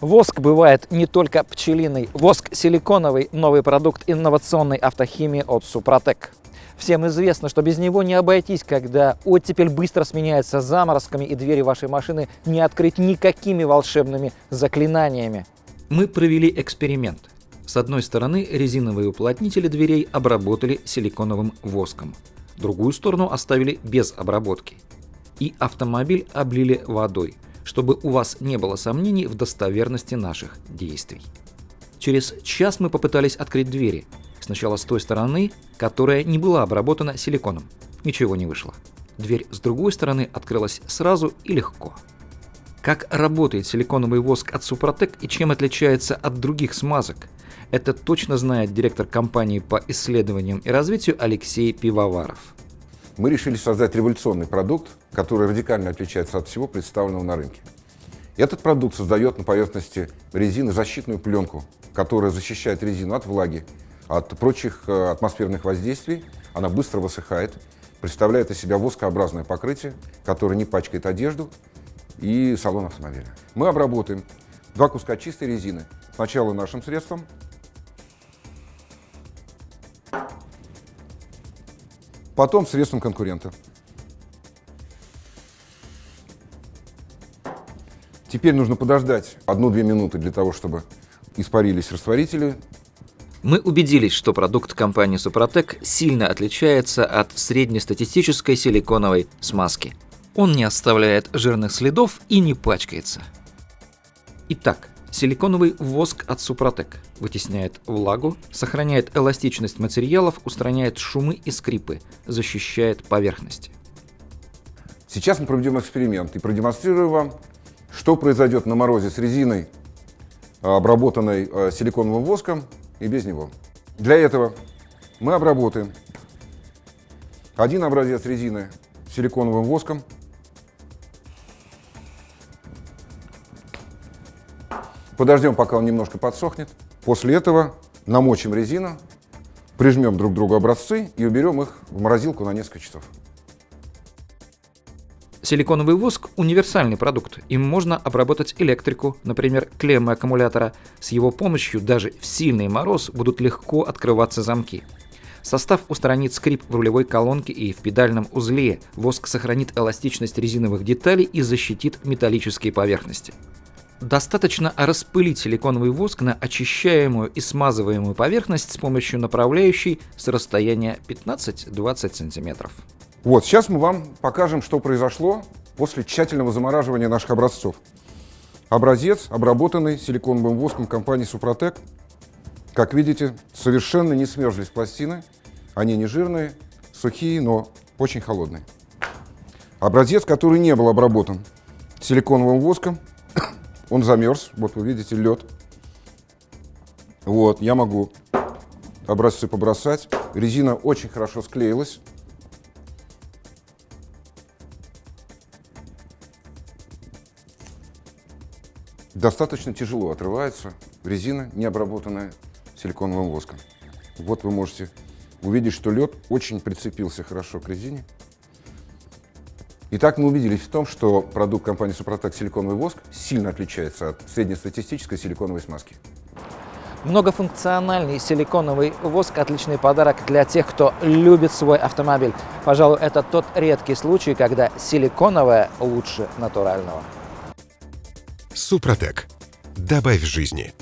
Воск бывает не только пчелиный. Воск силиконовый – новый продукт инновационной автохимии от Супротек. Всем известно, что без него не обойтись, когда оттепель быстро сменяется заморозками и двери вашей машины не открыть никакими волшебными заклинаниями. Мы провели эксперимент. С одной стороны, резиновые уплотнители дверей обработали силиконовым воском. Другую сторону оставили без обработки. И автомобиль облили водой, чтобы у вас не было сомнений в достоверности наших действий. Через час мы попытались открыть двери. Сначала с той стороны, которая не была обработана силиконом. Ничего не вышло. Дверь с другой стороны открылась сразу и легко. Как работает силиконовый воск от Супротек и чем отличается от других смазок? Это точно знает директор компании по исследованиям и развитию Алексей Пивоваров. Мы решили создать революционный продукт, который радикально отличается от всего представленного на рынке. Этот продукт создает на поверхности резины защитную пленку, которая защищает резину от влаги, от прочих э, атмосферных воздействий. Она быстро высыхает, представляет из себя воскообразное покрытие, которое не пачкает одежду и салон автомобиля. Мы обработаем два куска чистой резины. Сначала нашим средством, потом средством конкурента. Теперь нужно подождать одну-две минуты для того, чтобы испарились растворители. Мы убедились, что продукт компании Супротек сильно отличается от среднестатистической силиконовой смазки. Он не оставляет жирных следов и не пачкается. Итак, силиконовый воск от Супротек вытесняет влагу, сохраняет эластичность материалов, устраняет шумы и скрипы, защищает поверхности. Сейчас мы проведем эксперимент и продемонстрирую вам, что произойдет на морозе с резиной, обработанной э, силиконовым воском, и без него. Для этого мы обработаем один образец резины силиконовым воском, подождем, пока он немножко подсохнет. После этого намочим резину, прижмем друг к другу образцы и уберем их в морозилку на несколько часов. Силиконовый воск – универсальный продукт. Им можно обработать электрику, например, клеммы аккумулятора. С его помощью даже в сильный мороз будут легко открываться замки. Состав устранит скрип в рулевой колонке и в педальном узле. Воск сохранит эластичность резиновых деталей и защитит металлические поверхности. Достаточно распылить силиконовый воск на очищаемую и смазываемую поверхность с помощью направляющей с расстояния 15-20 см. Вот, сейчас мы вам покажем, что произошло после тщательного замораживания наших образцов. Образец, обработанный силиконовым воском компании Супротек. Как видите, совершенно не смерзлись пластины. Они не жирные, сухие, но очень холодные. Образец, который не был обработан силиконовым воском, он замерз. Вот вы видите лед. Вот, я могу образцы побросать. Резина очень хорошо склеилась. Достаточно тяжело отрывается резина, не обработанная силиконовым воском. Вот вы можете увидеть, что лед очень прицепился хорошо к резине. Итак, мы убедились в том, что продукт компании Супротек силиконовый воск сильно отличается от среднестатистической силиконовой смазки. Многофункциональный силиконовый воск – отличный подарок для тех, кто любит свой автомобиль. Пожалуй, это тот редкий случай, когда силиконовое лучше натурального. Супротек. Добавь жизни.